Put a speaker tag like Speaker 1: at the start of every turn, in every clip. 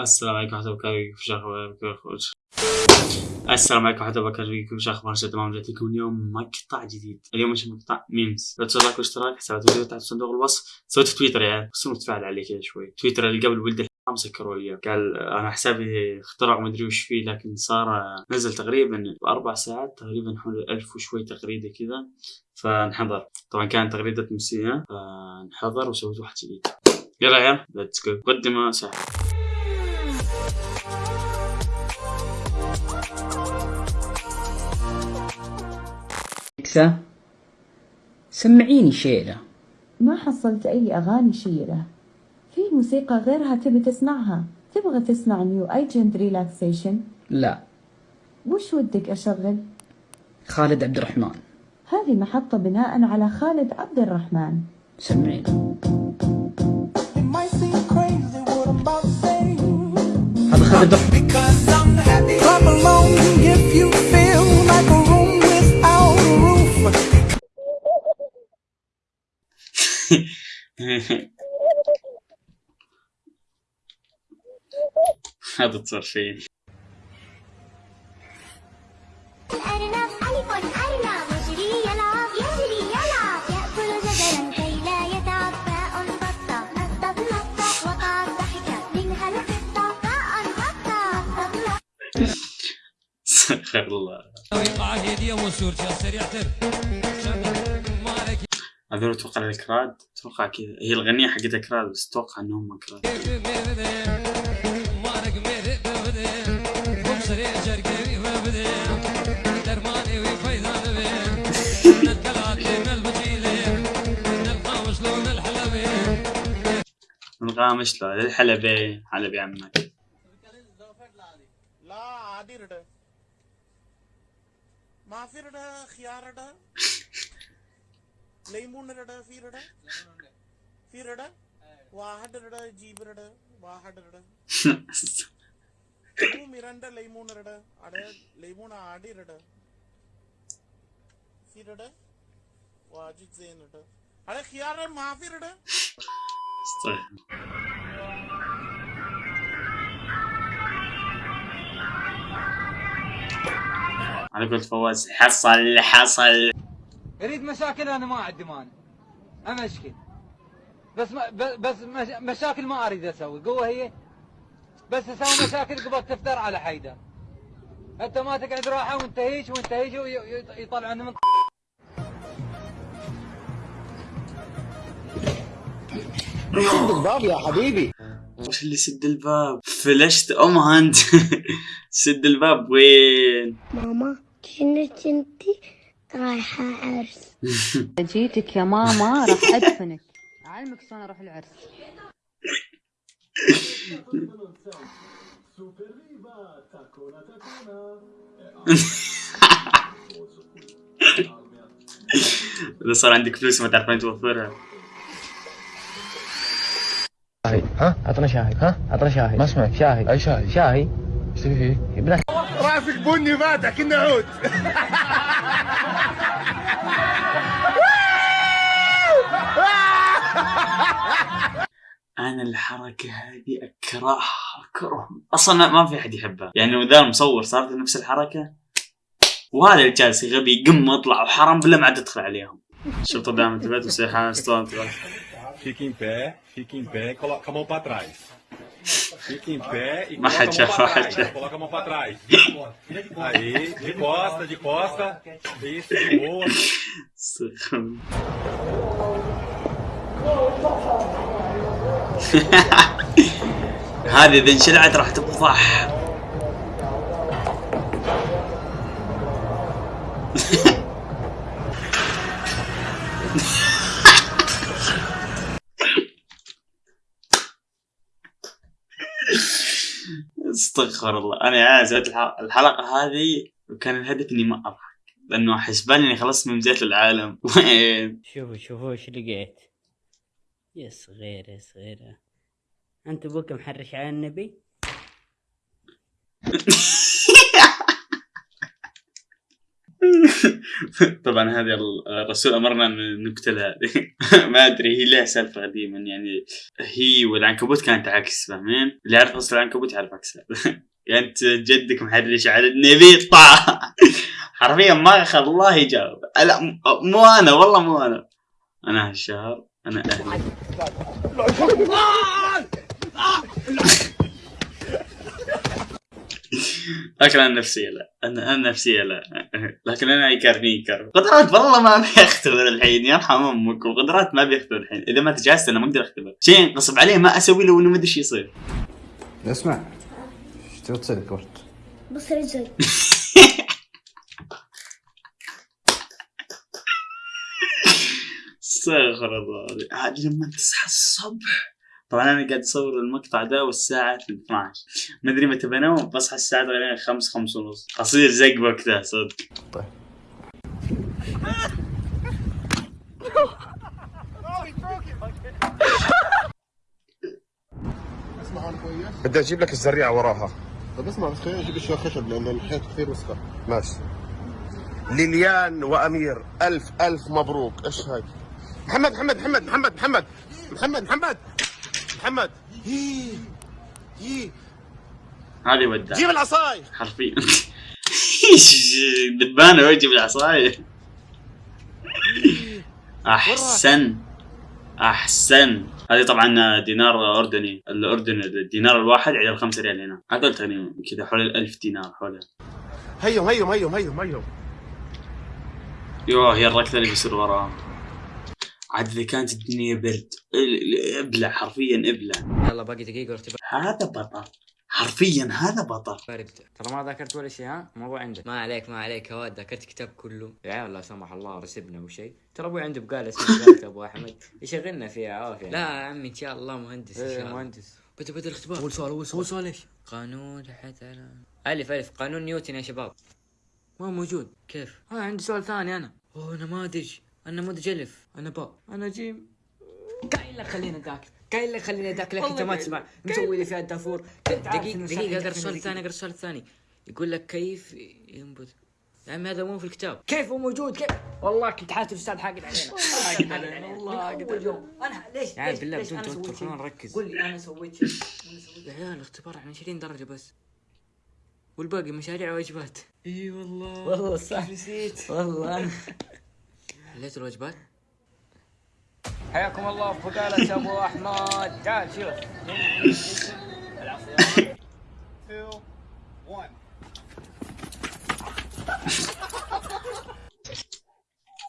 Speaker 1: السلام عليكم ورحمة الله وبركاته. كيف اخباركم السلام عليكم ورحمة الله وبركاته. كيف اخباركم تمام جيت لكم اليوم مقطع جديد. اليوم إيش مقطع memes لا تنسوا like واشتراك حسابات الفيديو تحت صندوق الوصف. سويت تويتر يعني. بس متفاعل عليه كذا شوي. تويتر اللي قبل ولد الحرام سكروا لي قال أنا حسابي اخترق مدري وش فيه لكن صار نزل تقريبا بأربع ساعات تقريبا حول ألف وشوي تغريده كذا فانحضر. طبعا كانت تغريده مسيئه فانحضر وسويت واحد جديد. يلا يا let's go مقدمه سهله
Speaker 2: أليكسا سمعيني شيلة
Speaker 3: ما حصلت أي أغاني شيلة. في موسيقى غيرها تبي تسمعها؟ تبغى تسمع New Age relaxation
Speaker 2: لا.
Speaker 3: وش ودك أشغل؟
Speaker 2: خالد عبد الرحمن.
Speaker 3: هذه محطة بناء على خالد عبد الرحمن.
Speaker 4: say.
Speaker 2: هذا خالد عبد الرحمن.
Speaker 1: هذا تصير فيه
Speaker 5: الأرنب ألف أرنب يجري يلعب يجري يلعب يأكل كي لا يتعب باء بطة وقعت ضحكة منها القطة باء بطة
Speaker 1: سخر الله هذول أتوقع الكراد أتوقع كذا هي الغنية حقت كراد بس أتوقع إنهم كراد. الغامش لا الحلبي حلبي عمك.
Speaker 6: لا عادي ردا. ما في ردا خيار ردا. ليمون ردا في ردا في ردا واحد ردا جيب ردا واحد ردا تو ميراندا ليمون ردا أدا ليمون عادي ردا في ردا واجد زين ردا أدا خيار ما في ردا
Speaker 1: استغفر. على قولة فواز حصل حصل
Speaker 7: أريد مشاكل أنا ما عندي مانع. امشكل بس ما بس مش- مشاكل ما أريد أسوي. قوة هي؟ بس أسوي مشاكل قبل تفتر على حيدر. أنت ما تقعد راحة وانت هيك وانت هيك وي- وي- يطلعون من
Speaker 1: وش اللي سد الباب؟ فلشت. أم هاند سد الباب. وين؟
Speaker 5: ماما كنت أنتي؟ رايحة عرس.
Speaker 8: جيتك يا ماما راح أدفنك. اعلمك شلون أروح العرس.
Speaker 1: إذا صار عندك فلوس ما تعرفين توفرها.
Speaker 9: ها؟ عطنا شاهي. ها؟ عطنا شاهي. ما اسمعك. شاهي. أي شاهي. شاهي. إيش تبي فيه؟
Speaker 6: راسك بني فاتح كنا عود.
Speaker 1: أنا الحركة هذه أكرهها اكره أصلا ما في أحد يحبها يعني لو ذا المصور صارت نفس الحركة وهذا اللي جالس غبي قم اطلع وحرام بالله ما عاد ادخل عليهم شفت دائما انتبهت وسيحان استوى انتبهت
Speaker 10: Fique em pé, fique em pé e coloca a mão pra trás. Fique em pé e
Speaker 1: Mas
Speaker 10: coloca a
Speaker 1: já
Speaker 10: mão pra
Speaker 1: vai,
Speaker 10: trás.
Speaker 1: já.
Speaker 10: Coloca a mão pra trás. Aí, de costa, de costa. Isso, de boa.
Speaker 1: هذه إذا انشلعت راح تفضح استغفر الله. أنا يا سويت الح- الحلقة هذه وكان الهدف إني ما أضحك لأنه حسبان إني خلصت من بدايه العالم. وين؟
Speaker 8: شوفوا شوفوا إيش لقيت. يا صغيرة يا صغيرة أنت أبوك محرش على النبي؟
Speaker 1: طبعا هذه ال- الرسول أمرنا أن نقتل هذه ما أدري هي لها سالفة قديما يعني هي والعنكبوت كانت عكس فاهمين؟ اللي يعرف أصل العنكبوت يعرف عكسها. يعني أنت جدك محرش على النبي؟ طع حرفيا ما خلاه يجاوب لا مو أنا والله مو أنا. أنا هالشهر أنا أهلي. لكن أنا نفسية لا. أنا أنا نفسية لا. لكن أنا يكرني يكرني قدرات والله ما ابي اختبر الحين. يرحم أمك. وقدرات ما ابي اختبر الحين. إذا ما تجهزت أنا ما أقدر أختبر. شيء انقصب عليه ما أسوي له وانه ما أدري إيش يصير.
Speaker 11: اسمع. إيش تبغى تسوي كورت؟
Speaker 5: بص رجل
Speaker 1: استغفر الله عاد لما تصحى الصبح. طبعا أنا قاعد أصور المقطع ده والساعة 12 ما أدري متى بنام بصحى الساعة تقريبا 5 5 ونص. أصير زق وقتها صدق.
Speaker 12: بدي أجيب لك الزريعة وراها.
Speaker 13: طب اسمع بس خلينا نجيب اشياء خشب لأن الحيط كثير وسخة.
Speaker 12: ماشي. ليليان وأمير ألف ألف مبروك. إيش هاي؟ محمد محمد محمد محمد محمد. محمد محمد. محمد.
Speaker 1: هذه ودع
Speaker 12: جيب العصاي
Speaker 1: حرفيا. دبانة ويجي بالعصاية أحسن. أحسن. هذه طبعا دينار أردني. الأردن الدينار الواحد عدل 5 ريال هنا. هذول تقريبا كذا حول الألف دينار حولها
Speaker 12: هيهم هيهم هيهم هيهم هيهم
Speaker 1: يوه هي الركضة اللي بيصير وراها. عاد إذا كانت الدنيا برد ابلع حرفيا ابلع
Speaker 14: يلا باقي دقيقة واختبار
Speaker 1: هذا بطل. حرفيا هذا بطل.
Speaker 14: بارد ترى ما ذاكرت ولا شيء ها؟ الموضوع عندك. ما عليك ما عليك. هواد ذاكرت كتاب كله. يا عيال لا سمح الله رسبنا وشيء ترى أبوي عنده بقالة اسمه أبو أحمد. يشغلنا فيها عافية. لا يا عمي إن شاء الله مهندس إن شاء الله. مهندس. بدأ بدأ الاختبار. أول سؤال أول سؤال. أول سؤال إيش؟ قانون لحد على ألف ألف. قانون نيوتن يا شباب. ما موجود. كيف؟ ها عندي سؤال ثاني أنا. أوه نماذج النموذج الف أنا باء أنا جيم قايل لك خلينا نذاكر قايل لك خلينا نذاكر لك انت ما تسمع مسوي لي فيها الدافور. دقيقة دقيقة اقرا السؤال الثاني اقرا السؤال الثاني يقول لك كيف؟ ينبت يا عمي هذا مو في الكتاب. كيف هو موجود؟ كيف؟ والله كنت حاسس الاستاذ حاقد علينا. حاقد علينا. والله حاقد علينا. أنا ليش يا عيال بالله بدون توتر خلينا نركز. قول لي أنا سويت شيء. أنا سويت- يا عيال الاختبار عن 20 درجة بس. والباقي مشاريع واجبات إي والله. والله صح. نسيت؟ والله. أنا حليت الواجبات حياكم الله في بقالة أبو أحمد. تعال شوف.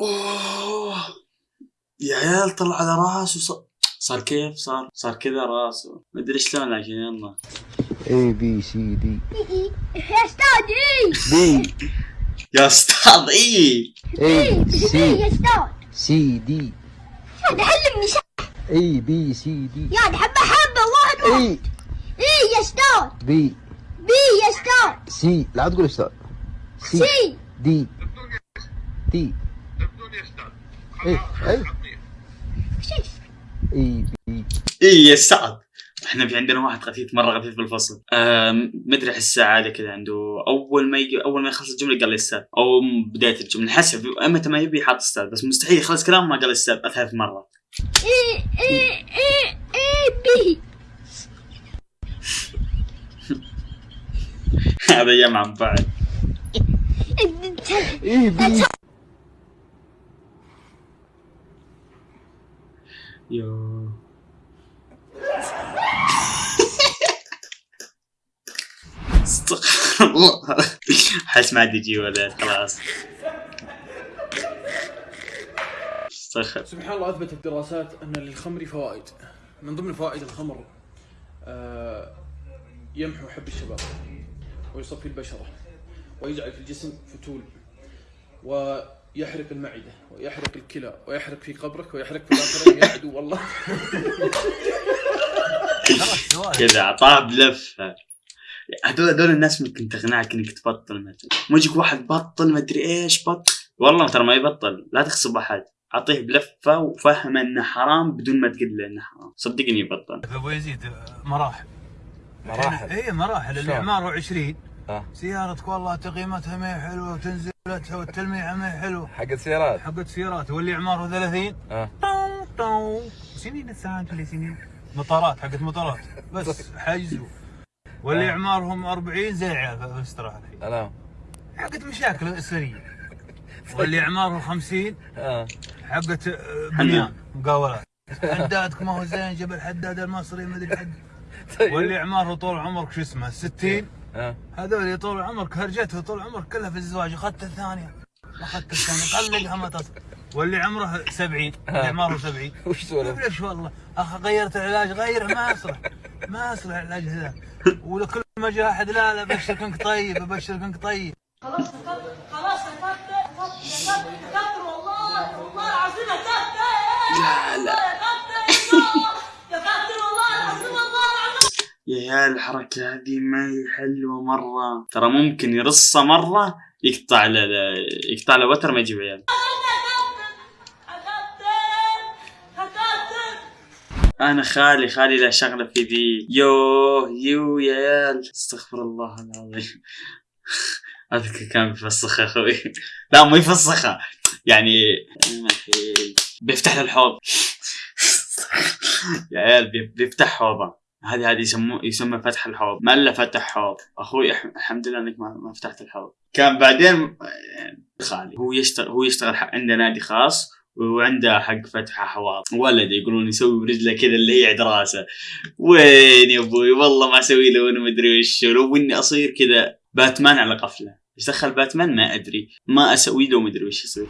Speaker 1: اوه يا عيال طلع على راسه صار صار كيف؟ صار صار كذا راسه ما أدري شلون لكن يلا.
Speaker 11: A B C D
Speaker 5: يا أستاذ A
Speaker 11: B
Speaker 1: يا أستاذ A
Speaker 11: A
Speaker 5: يا C
Speaker 11: C D
Speaker 5: يا علمني ش...
Speaker 11: A B C D
Speaker 5: يا حبة حبة واحد
Speaker 11: A
Speaker 5: A يا أستاذ
Speaker 11: B
Speaker 5: B يا أستاذ
Speaker 11: C لا تقول أستاذ
Speaker 5: C
Speaker 11: D D A A A B
Speaker 1: A يا أستاذ إحنا في عندنا واحد خفيف مرة خفيف بالفصل. ما أدري أحس عاده كذا عنده. أول ما يجي أول ما يخلص الجملة قال لي أستاذ. أو بداية الجملة. حسب متى ما يبي حاط أستاذ بس مستحيل يخلص كلام ما قال أستاذ ثلاث مرات
Speaker 5: A A B.
Speaker 1: هذا أيام عن بعد يو. استغفر الله. حس ما عاد يجي ولد خلاص. استغفر.
Speaker 15: سبحان الله اثبتت الدراسات أن للخمر فوائد. من ضمن فوائد الخمر آه، يمحو حب الشباب ويصفي البشرة ويجعل في الجسم فتول ويحرق المعدة ويحرق الكلى ويحرق في قبرك ويحرق في الاخرين يا عدو والله.
Speaker 1: كذا اعطاه بلفه هذول هذول الناس ممكن تقنعك إنك تبطل مثلا مو يجيك واحد بطل ما أدري إيش بطل. والله ترى ما يبطل. لا تغصب أحد. أعطيه بلفة وفهم إنه حرام بدون ما تقول له إنه حرام. صدقني يبطل.
Speaker 16: أبو يزيد مراحل.
Speaker 11: مراحل؟
Speaker 16: اي مراحل؟ الاعمار 20
Speaker 11: آه.
Speaker 16: سيارتك والله تقييمتها ما هي حلوة وتنزل لا تسوي التلميعه ما هي حلوة.
Speaker 17: حقت سيارات
Speaker 16: حقت سيارات. واللي اعماره 30
Speaker 17: آه.
Speaker 16: طو طو سنين الساعات ولا سنين. مطارات حقت مطارات. بس حجزوا. واللي
Speaker 17: آه.
Speaker 16: اعمارهم 40 زي في الاستراحه الحين
Speaker 17: سلام.
Speaker 16: حقت مشاكل أسرية. واللي اعمارهم 50
Speaker 17: آه.
Speaker 16: حقت آه، بنيان مقاولات. حدادك ما هو زين جبل حداد المصري ما أدري حد. واللي اعماره طول عمرك شو اسمه 60
Speaker 17: آه.
Speaker 16: هذول طول عمرك هرجته طول عمرك كلها في الزواج أخذت الثانية. أخذت الثانية طلقها ما تصل. واللي عمره 70 اللي اعماره 70
Speaker 17: وش سولف؟
Speaker 16: ليش والله؟ أخ غيرت العلاج غيره ما يصلح ما يصلح العلاج هذا ولكل ما جاء أحد لا لا ابشرك انك طيب ابشرك انك طيب.
Speaker 4: خلاص خلاص كفرت والله والله العظيم
Speaker 1: لا لا. يا عيال الحركة هذه ما هي حلوة مرة. ترى ممكن يرصه مرة يقطع له يقطع له وتر ما يجيب عيال. أنا خالي خالي له شغلة في ذي يوه يو يا عيال. استغفر الله العظيم. اذكر كان بيفسخها أخوي. لا مو يفسخها يعني بيفتح له الحوض. يا عيال بي- بيفتح حوضه. هذه هذه يسموه يسمى فتح الحوض. ما الا فتح حوض. أخوي الحمد لله إنك ما, فتحت الحوض. كان بعدين خالي. هو يشتغل هو يشتغل عنده نادي خاص. وعنده حق فتح حواض ولد يقولون يسوي برجله كذا اللي هي راسه. وين يا أبوي؟ والله ما أسوي له وأنا مدري وش. لو إني أصير كذا باتمان على قفله. إيش دخل باتمان؟ ما أدري. ما أسوي له مدري وش يصير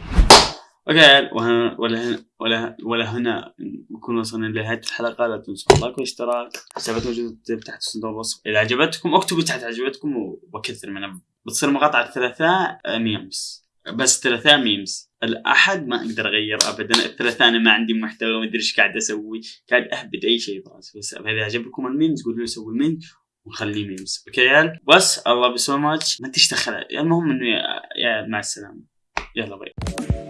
Speaker 1: okay وهنا ولا هنا ولا ولا هنا. نكون وصلنا لنهاية الحلقة. لا تنسوا ال like والاشتراك. حسابات موجودة تحت صندوق الوصف. إذا عجبتكم اكتبوا تحت عجبتكم وبكثر منها بتصير مقاطع الثلاثاء آه، memes بس ثلاثاء memes الأحد ما أقدر أغير ابدا. الثلاثاء أنا ما عندي محتوى ما أدري إيش قاعد أسوي. قاعد أهبد أي شيء براسي بس إذا عجبكم ال memes قولوا لي سوي memes ونخليه memes okay يا عيال بس الله بسو ماتش ما تشتغل المهم إنه يا مع السلامة. يلا باي